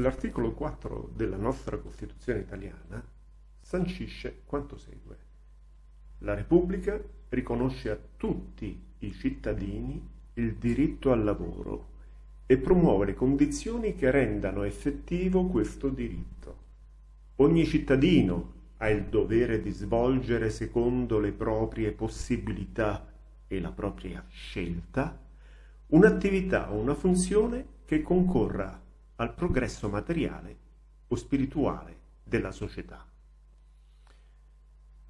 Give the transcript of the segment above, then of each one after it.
L'articolo 4 della nostra Costituzione italiana sancisce quanto segue. La Repubblica riconosce a tutti i cittadini il diritto al lavoro e promuove le condizioni che rendano effettivo questo diritto. Ogni cittadino ha il dovere di svolgere secondo le proprie possibilità e la propria scelta un'attività o una funzione che concorra al progresso materiale o spirituale della società.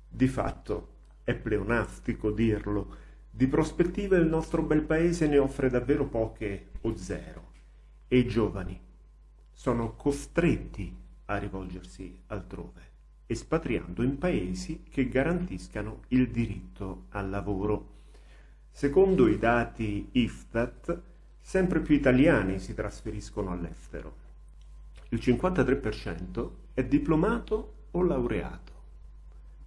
Di fatto è pleonastico dirlo, di prospettive il nostro bel paese ne offre davvero poche o zero e i giovani sono costretti a rivolgersi altrove, espatriando in paesi che garantiscano il diritto al lavoro. Secondo i dati IFTAT, sempre più italiani si trasferiscono all'estero. Il 53% è diplomato o laureato.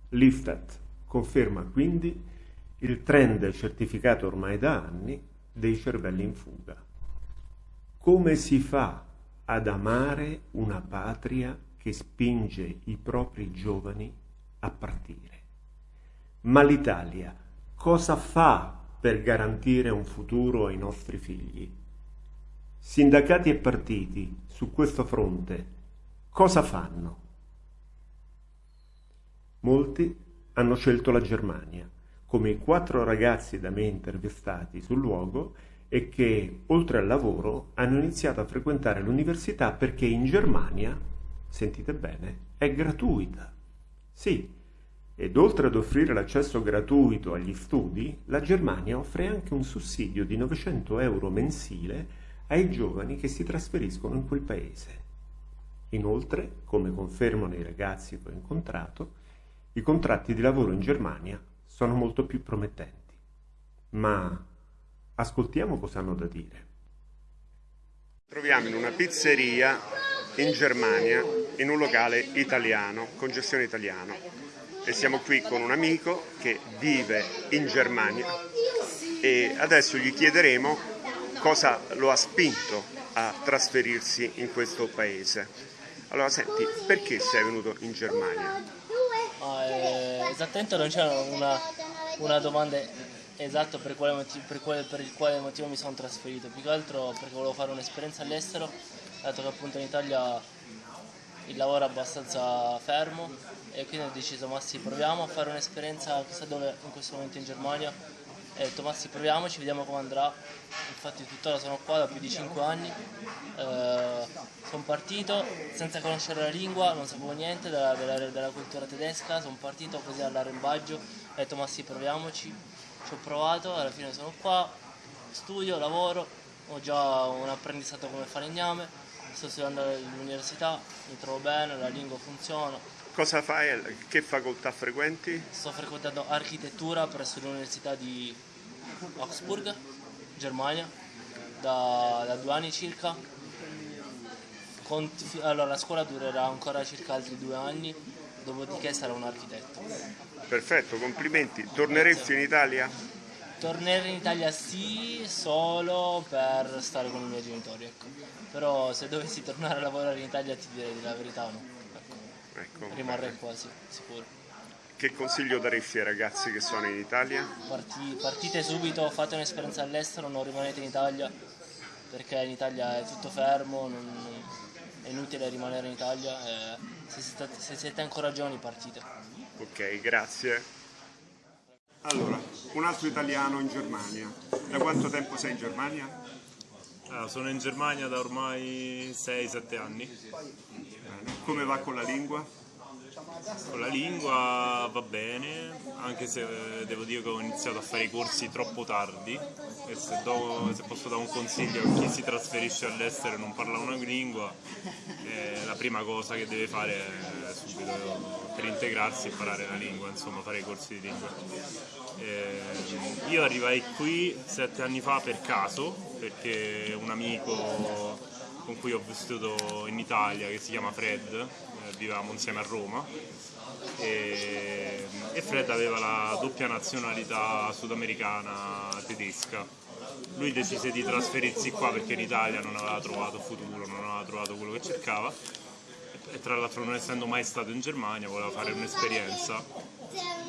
L'IFTAT conferma quindi il trend certificato ormai da anni dei cervelli in fuga. Come si fa ad amare una patria che spinge i propri giovani a partire? Ma l'Italia cosa fa per garantire un futuro ai nostri figli? Sindacati e partiti su questo fronte cosa fanno? Molti hanno scelto la Germania, come i quattro ragazzi da me intervistati sul luogo e che, oltre al lavoro, hanno iniziato a frequentare l'università perché in Germania, sentite bene, è gratuita. Sì, ed oltre ad offrire l'accesso gratuito agli studi, la Germania offre anche un sussidio di 900 euro mensile ai giovani che si trasferiscono in quel paese. Inoltre, come confermano i ragazzi che ho incontrato, i contratti di lavoro in Germania sono molto più promettenti. Ma ascoltiamo cosa hanno da dire. Troviamo in una pizzeria in Germania, in un locale italiano, con gestione italiana. E siamo qui con un amico che vive in Germania e adesso gli chiederemo cosa lo ha spinto a trasferirsi in questo paese. Allora senti, perché sei venuto in Germania? Ah, eh, esattamente non c'era una, una, domanda esatta per, per, per, il quale motivo mi sono trasferito, più che altro perché volevo fare un'esperienza all'estero, dato che appunto in Italia il lavoro è abbastanza fermo e quindi ho deciso ma sì proviamo a fare un'esperienza chissà dove in questo momento in Germania. E ho detto ma sì proviamoci, vediamo come andrà, infatti tuttora sono qua da più di 5 anni, eh, sono partito senza conoscere la lingua, non sapevo niente della, della, della cultura tedesca, sono partito così all'arrembaggio, ho detto ma sì proviamoci, ci ho provato, alla fine sono qua, studio, lavoro, ho già un apprendistato come falegname, sto studiando all'università, mi trovo bene, la lingua funziona, Cosa fai? Che facoltà frequenti? Sto frequentando architettura presso l'Università di Augsburg, Germania, da, da due anni circa. Con, allora, la scuola durerà ancora circa altri due anni, dopodiché sarò un architetto. Perfetto, complimenti. Torneresti in Italia? Tornare in Italia sì, solo per stare con i miei genitori, ecco. Però se dovessi tornare a lavorare in Italia ti direi la verità no. Ecco, rimarrei quasi sicuro. Che consiglio daresti ai ragazzi che sono in Italia? Parti, partite subito, fate un'esperienza all'estero, non rimanete in Italia perché in Italia è tutto fermo, non, è inutile rimanere in Italia e se siete, se siete ancora giovani partite. Ok, grazie. Allora, un altro italiano in Germania. Da quanto tempo sei in Germania? Ah, sono in Germania da ormai 6-7 anni. Come va con la lingua? Con la lingua va bene, anche se eh, devo dire che ho iniziato a fare i corsi troppo tardi e se, do, se posso dare un consiglio a chi si trasferisce all'estero e non parla una lingua, eh, la prima cosa che deve fare è subito per integrarsi imparare la lingua, insomma fare i corsi di lingua. Eh, io arrivai qui sette anni fa per caso, perché un amico con cui ho vissuto in Italia che si chiama Fred, vivevamo insieme a Roma. E, e, Fred aveva la doppia nazionalità sudamericana tedesca. Lui decise di trasferirsi qua perché in Italia non aveva trovato futuro, non aveva trovato quello che cercava e tra l'altro non essendo mai stato in Germania voleva fare un'esperienza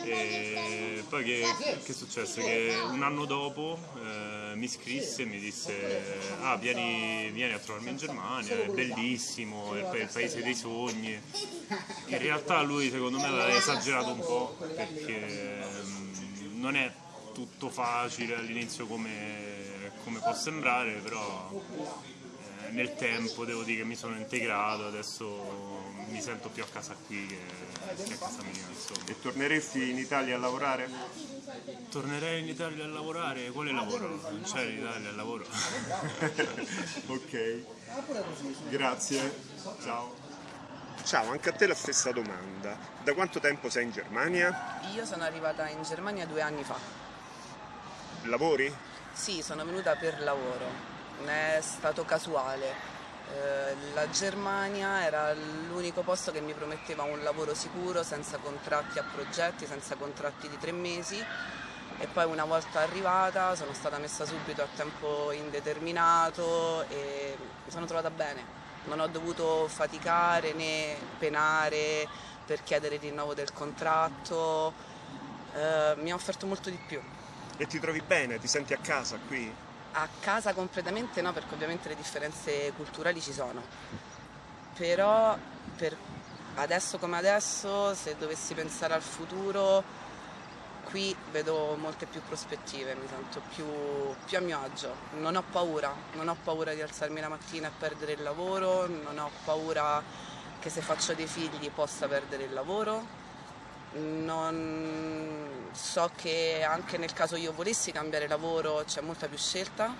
e poi che, che, è successo? Che un anno dopo eh, mi scrisse e mi disse ah vieni, vieni, a trovarmi in Germania, è bellissimo, è il paese dei sogni. In realtà lui secondo me l'ha esagerato un po' perché mm, non è tutto facile all'inizio come, come può sembrare, però nel tempo devo dire che mi sono integrato, adesso mi sento più a casa qui che, che a casa mia. Insomma. E torneresti in Italia a lavorare? Tornerei in Italia a lavorare? Quale lavoro? Non c'è in Italia il lavoro. ok, grazie, ciao. Ciao, anche a te la stessa domanda. Da quanto tempo sei in Germania? Io sono arrivata in Germania due anni fa. Lavori? Sì, sono venuta per lavoro, è stato casuale. Eh, la Germania era l'unico posto che mi prometteva un lavoro sicuro, senza contratti a progetti, senza contratti di tre mesi e poi una volta arrivata sono stata messa subito a tempo indeterminato e mi sono trovata bene. Non ho dovuto faticare né penare per chiedere il rinnovo del contratto, eh, mi ha offerto molto di più. E ti trovi bene? Ti senti a casa qui? A casa completamente no, perché ovviamente le differenze culturali ci sono. Però per adesso come adesso, se dovessi pensare al futuro, qui vedo molte più prospettive, mi sento più, più, a mio agio. Non ho paura, non ho paura di alzarmi la mattina e perdere il lavoro, non ho paura che se faccio dei figli possa perdere il lavoro, non so che anche nel caso io volessi cambiare lavoro c'è molta più scelta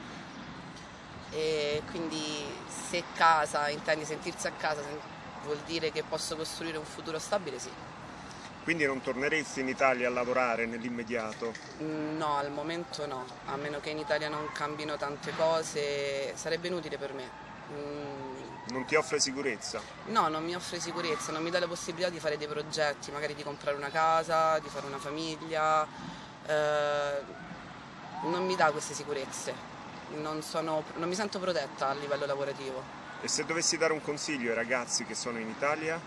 e quindi se casa, intendi sentirsi a casa, vuol dire che posso costruire un futuro stabile, sì. Quindi non torneresti in Italia a lavorare nell'immediato? No, al momento no, a meno che in Italia non cambino tante cose, sarebbe inutile per me. Non ti offre sicurezza? No, non mi offre sicurezza, non mi dà la possibilità di fare dei progetti, magari di comprare una casa, di fare una famiglia, eh, non mi dà queste sicurezze, non, sono, non mi sento protetta a livello lavorativo. E se dovessi dare un consiglio ai ragazzi che sono in Italia?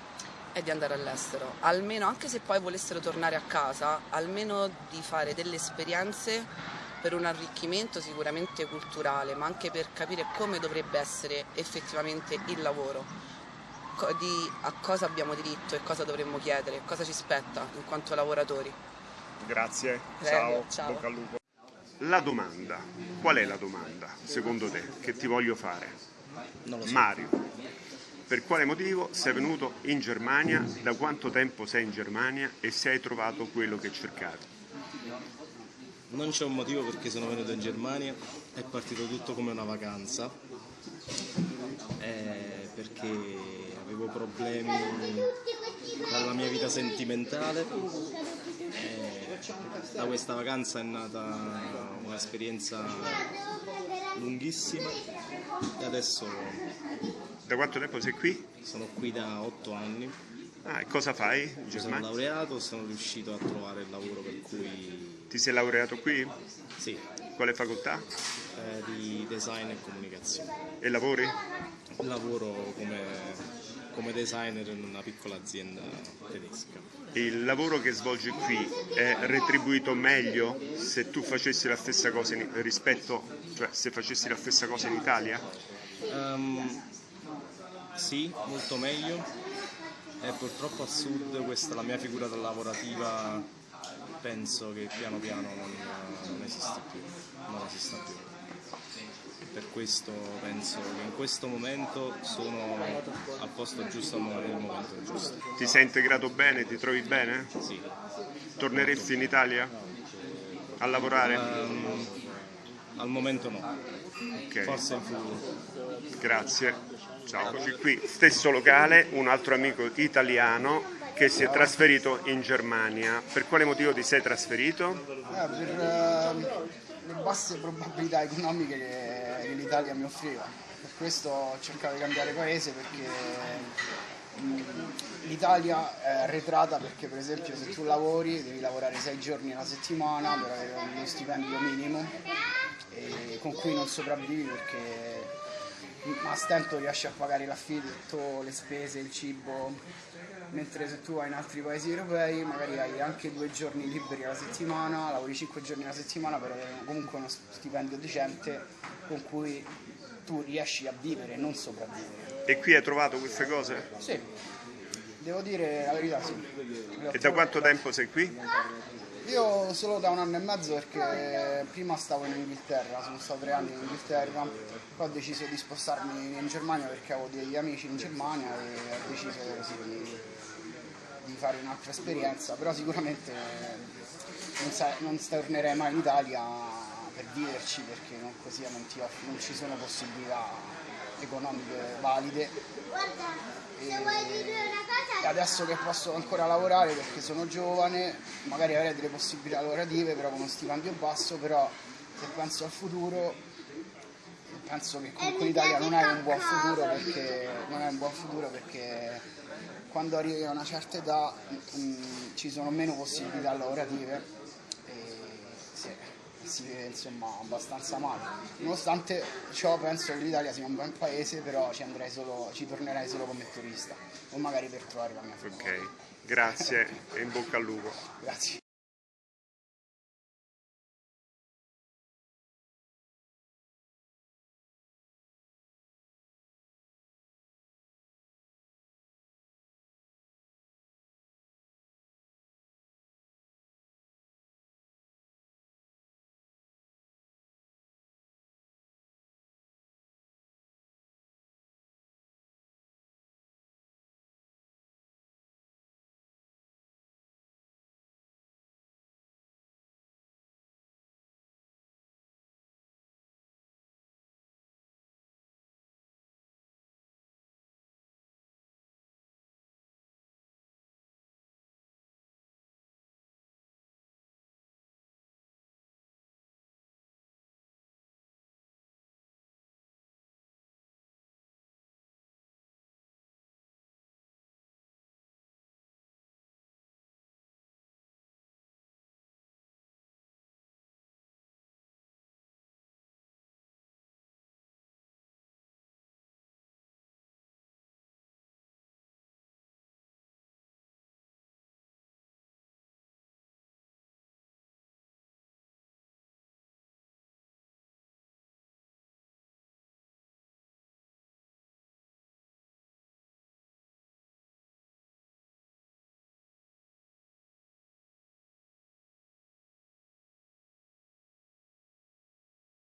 È di andare all'estero, almeno anche se poi volessero tornare a casa, almeno di fare delle esperienze per un arricchimento sicuramente culturale, ma anche per capire come dovrebbe essere effettivamente il lavoro, di a cosa abbiamo diritto e cosa dovremmo chiedere, cosa ci spetta in quanto lavoratori. Grazie, Prego, ciao, ciao. bocca al lupo. La domanda, qual è la domanda secondo te che ti voglio fare? So. Mario, per quale motivo sei venuto in Germania, da quanto tempo sei in Germania e se hai trovato quello che cercavi? Non c'è un motivo perché sono venuto in Germania, è partito tutto come una vacanza, eh, perché avevo problemi dalla mia vita sentimentale. Eh, da questa vacanza è nata un'esperienza lunghissima e adesso... Da quanto tempo sei qui? Sono qui da otto anni. Ah, e cosa fai in Germania? Sono laureato, sono riuscito a trovare il lavoro per cui ti sei laureato qui? Sì. Quale facoltà? Eh, di design e comunicazione. E lavori? Lavoro come, come designer in una piccola azienda tedesca. Il lavoro che svolgi qui è retribuito meglio se tu facessi la stessa cosa in, rispetto, cioè se facessi la stessa cosa in Italia? Um, sì, molto meglio. E purtroppo a sud questa la mia figura lavorativa penso che piano piano non, non esiste più, non esista più. Per questo penso che in questo momento sono al posto giusto nel momento giusto. Ti sei integrato bene? Ti trovi bene? Sì. Torneresti in Italia a lavorare? Um, al momento no. Okay. Forse in futuro. Grazie. Ciao, eccoci qui, stesso locale, un altro amico italiano che si è trasferito in Germania. Per quale motivo ti sei trasferito? Eh, per uh, le basse probabilità economiche che, che l'Italia mi offriva. Per questo ho cercato di cambiare paese perché l'Italia è arretrata perché per esempio se tu lavori devi lavorare sei giorni alla settimana per avere uno stipendio minimo e con cui non sopravvivi perché a stento riesci a pagare l'affitto, le spese, il cibo, mentre se tu vai in altri paesi europei magari hai anche due giorni liberi alla settimana, lavori cinque giorni alla settimana per avere comunque uno stipendio decente con cui tu riesci a vivere, non sopravvivere. E qui hai trovato queste cose? Sì, devo dire la verità sì. E da quanto tempo sei qui? Io solo da un anno e mezzo perché prima stavo in Inghilterra, sono stato tre anni in Inghilterra, poi ho deciso di spostarmi in Germania perché avevo degli amici in Germania e ho deciso di, di fare un'altra esperienza, però sicuramente non, sa, non tornerei mai in Italia per viverci perché non, così non, ti non ci sono possibilità economiche valide. E, adesso che posso ancora lavorare perché sono giovane, magari avrei delle possibilità lavorative, però con uno stipendio basso, però se penso al futuro penso che comunque l'Italia non è un buon futuro perché, non è un buon futuro perché quando arrivi a una certa età mh, ci sono meno possibilità lavorative si insomma abbastanza male. Nonostante ciò penso che l'Italia sia un bel paese, però ci, solo, ci tornerei solo come turista o magari per trovare la mia famiglia. Ok, grazie e in bocca al lupo. Grazie.